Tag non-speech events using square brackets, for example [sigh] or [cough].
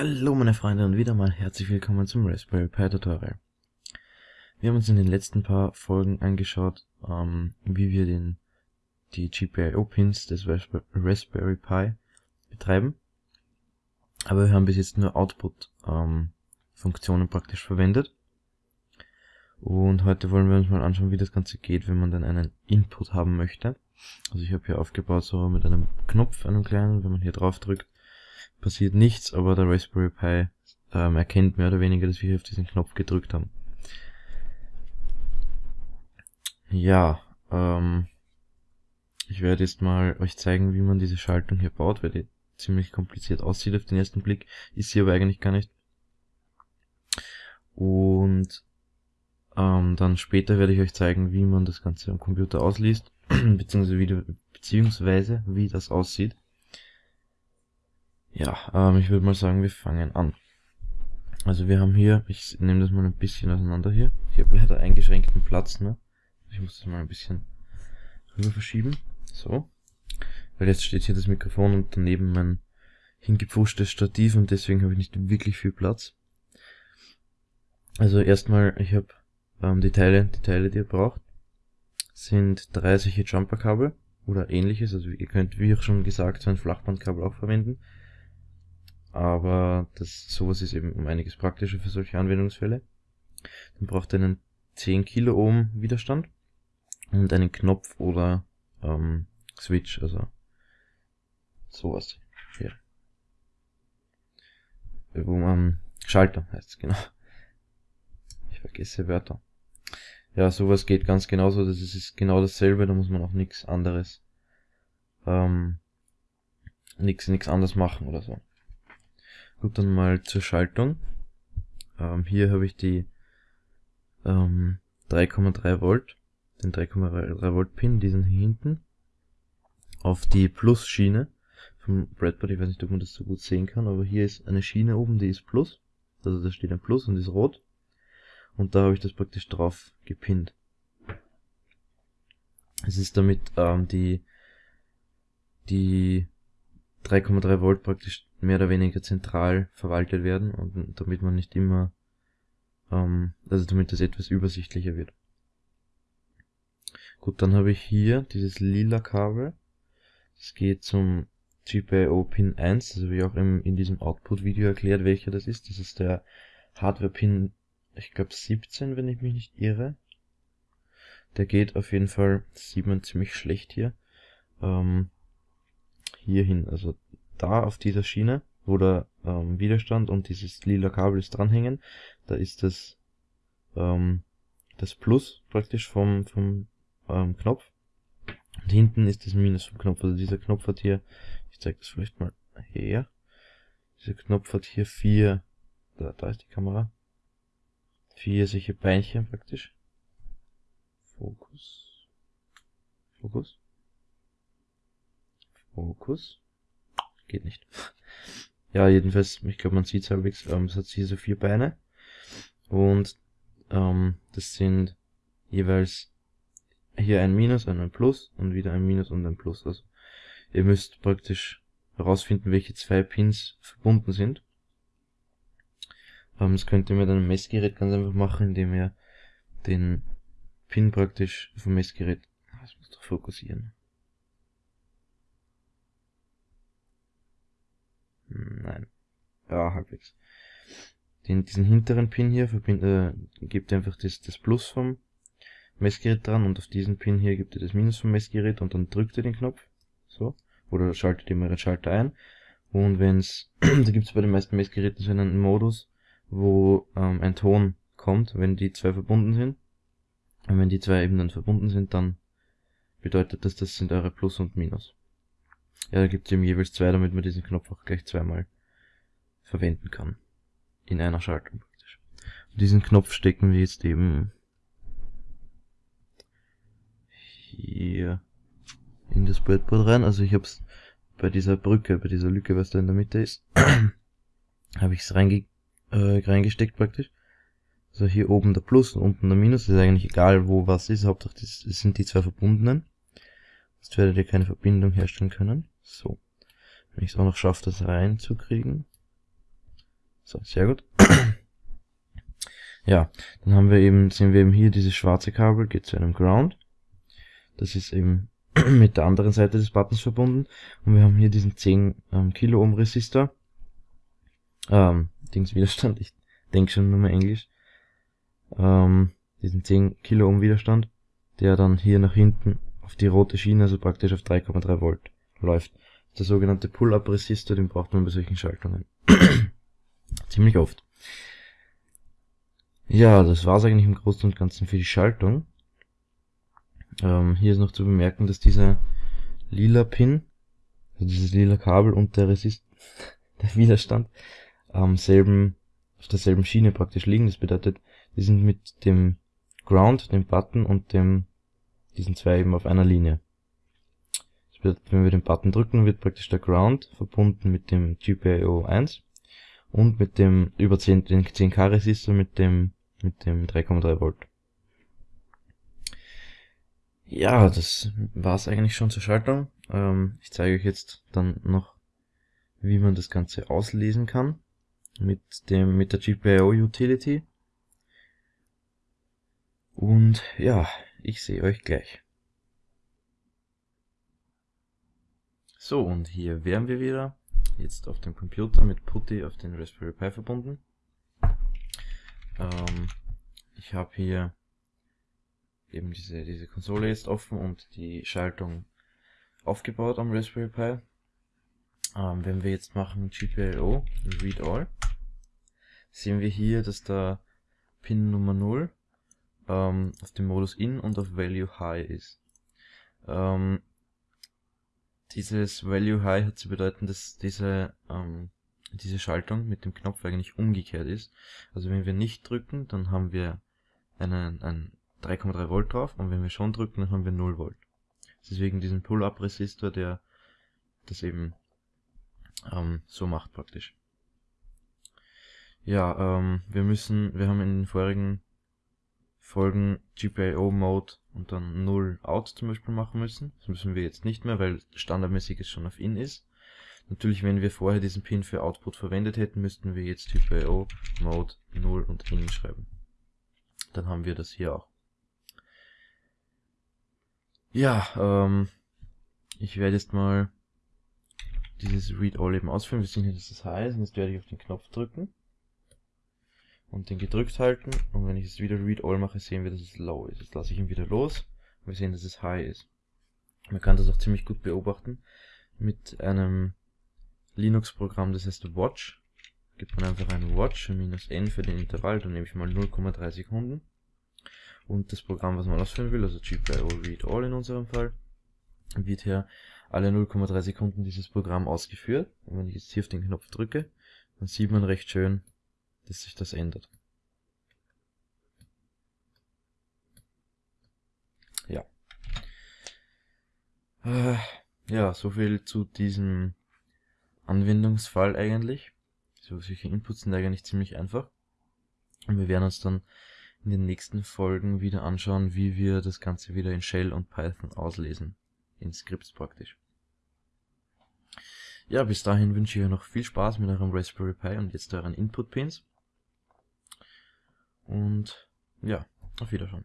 Hallo meine Freunde und wieder mal herzlich willkommen zum Raspberry Pi Tutorial. Wir haben uns in den letzten paar Folgen angeschaut, ähm, wie wir den, die GPIO-Pins des Raspberry Pi betreiben. Aber wir haben bis jetzt nur Output-Funktionen ähm, praktisch verwendet. Und heute wollen wir uns mal anschauen, wie das Ganze geht, wenn man dann einen Input haben möchte. Also ich habe hier aufgebaut so mit einem Knopf, einem kleinen, wenn man hier drauf drückt, passiert nichts, aber der Raspberry Pi ähm, erkennt mehr oder weniger, dass wir hier auf diesen Knopf gedrückt haben. Ja, ähm, ich werde jetzt mal euch zeigen, wie man diese Schaltung hier baut, weil die ziemlich kompliziert aussieht auf den ersten Blick, ist sie aber eigentlich gar nicht. Und ähm, dann später werde ich euch zeigen, wie man das Ganze am Computer ausliest, [clears throat] beziehungsweise wie, beziehungsweise wie das aussieht. Ja, ähm, ich würde mal sagen, wir fangen an. Also wir haben hier, ich nehme das mal ein bisschen auseinander hier. Ich habe leider eingeschränkten Platz, ne? Ich muss das mal ein bisschen rüber verschieben. So. Weil jetzt steht hier das Mikrofon und daneben mein hingepfuschtes Stativ und deswegen habe ich nicht wirklich viel Platz. Also erstmal, ich habe ähm, die Teile, die Teile, die ihr braucht, sind drei solche Jumperkabel oder ähnliches. Also ihr könnt, wie auch schon gesagt, so ein Flachbandkabel auch verwenden aber das sowas ist eben um einiges praktischer für solche Anwendungsfälle. Dann braucht ihr einen 10 Kiloohm Widerstand und einen Knopf oder ähm, Switch, also sowas hier. Wo man Schalter heißt es, genau. Ich vergesse Wörter. Ja, sowas geht ganz genauso, das ist genau dasselbe, da muss man auch nichts anderes ähm, nichts nichts anders machen oder so. Gut, dann mal zur Schaltung. Ähm, hier habe ich die ähm, 3,3 Volt, den 3,3 Volt Pin, diesen hier hinten, auf die Plus-Schiene vom Breadboard. Ich weiß nicht, ob man das so gut sehen kann, aber hier ist eine Schiene oben, die ist Plus. Also da steht ein Plus und ist rot. Und da habe ich das praktisch drauf gepinnt. Es ist damit ähm, die, die 3,3 Volt praktisch mehr oder weniger zentral verwaltet werden und damit man nicht immer, ähm, also damit das etwas übersichtlicher wird. Gut, dann habe ich hier dieses lila Kabel. Das geht zum GPIO Pin 1, also wie auch im, in diesem Output-Video erklärt, welcher das ist. Das ist der Hardware-Pin, ich glaube 17, wenn ich mich nicht irre. Der geht auf jeden Fall, das sieht man ziemlich schlecht hier, ähm, hier hin, also da auf dieser Schiene, wo der ähm, Widerstand und dieses lila Kabel ist dranhängen, da ist das, ähm, das Plus praktisch vom, vom ähm, Knopf. Und hinten ist das Minus vom Knopf. Also dieser Knopf hat hier, ich zeige das vielleicht mal her. Dieser Knopf hat hier vier, da, da ist die Kamera, vier solche Beinchen praktisch. Fokus. Fokus. Fokus. Geht nicht. Ja, jedenfalls, ich glaube, man sieht es halbwegs, ähm, es hat hier so vier Beine. Und ähm, das sind jeweils hier ein Minus und ein Plus und wieder ein Minus und ein Plus. Also ihr müsst praktisch herausfinden, welche zwei Pins verbunden sind. Ähm, das könnt ihr mit einem Messgerät ganz einfach machen, indem ihr den Pin praktisch vom Messgerät, das muss doch fokussieren, Nein. Ja, halbwegs. Den, diesen hinteren Pin hier verbind, äh, gibt ihr einfach das, das Plus vom Messgerät dran und auf diesen Pin hier gibt ihr das Minus vom Messgerät und dann drückt ihr den Knopf. So. Oder schaltet ihr den Schalter ein. Und wenn's, [clears throat] da gibt's bei den meisten Messgeräten so einen Modus, wo ähm, ein Ton kommt, wenn die zwei verbunden sind. Und wenn die zwei eben dann verbunden sind, dann bedeutet das, das sind eure Plus und Minus. Ja, da gibt es eben jeweils zwei, damit man diesen Knopf auch gleich zweimal verwenden kann. In einer Schaltung praktisch. Und diesen Knopf stecken wir jetzt eben hier in das Breadboard rein. Also ich habe es bei dieser Brücke, bei dieser Lücke, was da in der Mitte ist, habe ich es reinge äh, reingesteckt praktisch. Also hier oben der Plus und unten der Minus. Ist eigentlich egal, wo was ist. Hauptsache das sind die zwei verbundenen. Sonst werdet ihr keine Verbindung herstellen können. So. Wenn ich es auch noch schaffe, das reinzukriegen. So, sehr gut. [clears throat] ja, dann haben wir eben, sehen wir eben hier dieses schwarze Kabel, geht zu einem Ground. Das ist eben [clears throat] mit der anderen Seite des Buttons verbunden. Und wir haben hier diesen 10 ähm, Kilo Ohm Resistor. Ähm, Dingswiderstand, ich denke schon nur mal Englisch. Ähm, diesen 10 Kilo Ohm Widerstand, der dann hier nach hinten auf die rote Schiene, also praktisch auf 3,3 Volt läuft. Der sogenannte Pull-Up-Resistor, den braucht man bei solchen Schaltungen. [clears throat] Ziemlich oft. Ja, das war's eigentlich im Großen und Ganzen für die Schaltung. Ähm, hier ist noch zu bemerken, dass dieser lila Pin, also dieses lila Kabel und der Resist, [laughs] der Widerstand am selben, auf derselben Schiene praktisch liegen. Das bedeutet, die sind mit dem Ground, dem Button und dem, diesen zwei eben auf einer Linie. Wenn wir den Button drücken, wird praktisch der Ground verbunden mit dem GPIO 1 und mit dem über 10, den 10K Resistor mit dem, mit dem 3,3 Volt. Ja, das war's eigentlich schon zur Schaltung. Ähm, ich zeige euch jetzt dann noch, wie man das Ganze auslesen kann mit dem mit der GPIO Utility. Und ja, ich sehe euch gleich. So, und hier wären wir wieder. Jetzt auf dem Computer mit Putty auf den Raspberry Pi verbunden. Ähm, ich habe hier eben diese, diese Konsole jetzt offen und die Schaltung aufgebaut am Raspberry Pi. Ähm, wenn wir jetzt machen GPIO, Read All, sehen wir hier, dass da Pin Nummer 0 ähm, auf dem Modus In und auf Value High ist. Ähm, dieses Value High hat zu bedeuten, dass diese, ähm, diese Schaltung mit dem Knopf eigentlich umgekehrt ist. Also wenn wir nicht drücken, dann haben wir einen, einen 3,3 Volt drauf und wenn wir schon drücken, dann haben wir 0 Volt. Deswegen diesen Pull-Up-Resistor, der das eben ähm, so macht praktisch. Ja, ähm, wir müssen, wir haben in den vorigen Folgen GPIO-Mode und dann 0 Out zum Beispiel machen müssen. Das müssen wir jetzt nicht mehr, weil standardmäßig es schon auf In ist. Natürlich, wenn wir vorher diesen Pin für Output verwendet hätten, müssten wir jetzt GPIO Mode 0 und In schreiben. Dann haben wir das hier auch. Ja, ähm, ich werde jetzt mal dieses Read All eben ausführen. Wir sehen hier, dass das High ist und jetzt werde ich auf den Knopf drücken und den gedrückt halten und wenn ich jetzt wieder Read All mache, sehen wir, dass es Low ist. Jetzt lasse ich ihn wieder los und wir sehen, dass es High ist. Man kann das auch ziemlich gut beobachten mit einem Linux-Programm, das heißt Watch. Gibt man einfach ein Watch minus n für den Intervall, dann nehme ich mal 0,3 Sekunden und das Programm, was man ausführen will, also GPIO Read All in unserem Fall, wird hier alle 0,3 Sekunden dieses Programm ausgeführt. Und wenn ich jetzt hier auf den Knopf drücke, dann sieht man recht schön, dass sich das ändert. Ja. Äh, ja, so viel zu diesem Anwendungsfall eigentlich. So, solche Inputs sind eigentlich ziemlich einfach. Und wir werden uns dann in den nächsten Folgen wieder anschauen, wie wir das Ganze wieder in Shell und Python auslesen. In Scripts praktisch. Ja, bis dahin wünsche ich euch noch viel Spaß mit eurem Raspberry Pi und jetzt euren Input-Pins. Und ja, auf Wiedersehen.